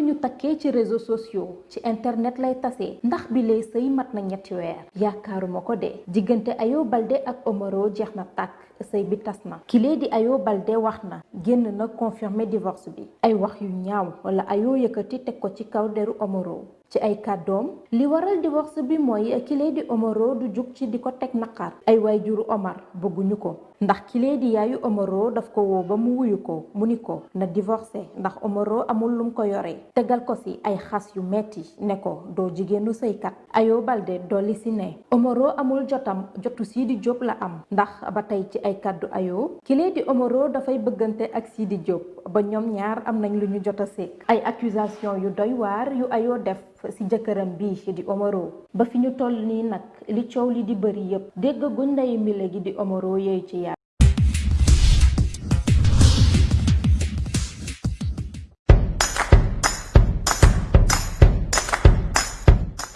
nekkee ci réseaux sociaux ci internet lay tase ndax bi lay sëy mat na ñetti weer. Yaakaaruma ko de. Diggante Ayo Balde ak Omaro jeex na tàkk. Sëy bi tas na. Kilee di Ayo Balde wax na génn na confirmer divorce bi. Ay wax yu ñaaw wala Ayo yëkkati teg ko ci kaw deru Omaro. Ci ay kàddoom. Li waral divorce bi mooy kilee di Omaro du jug ci di ko teg naqar ay waajuru Omar bëgguñu ko. Ndax kilee di yaayu Omaro daf ko woo ba mu wuyu ko. Mu na divorcé ndax Omaro amul lum ko yore. Tegal ko si ay xas yu metti ne ko doo jigéenu sëykat. Ayo Balde dolli si ne Omaro amul jotam jotu Sidi Diop la am. Ndax ba tey ci ay kàddu Ayo kilee di Omaro dafay bëggante ak Sidi Diop ba ñoom ñaar am nañ lu ñu jot a sekk ay accusation yu doy waar yu def ci jëkkëram bi di Omaro ba fi ñu toll nii li li di bëri yépp dégg guñ di Omaro yooyu ci yàlla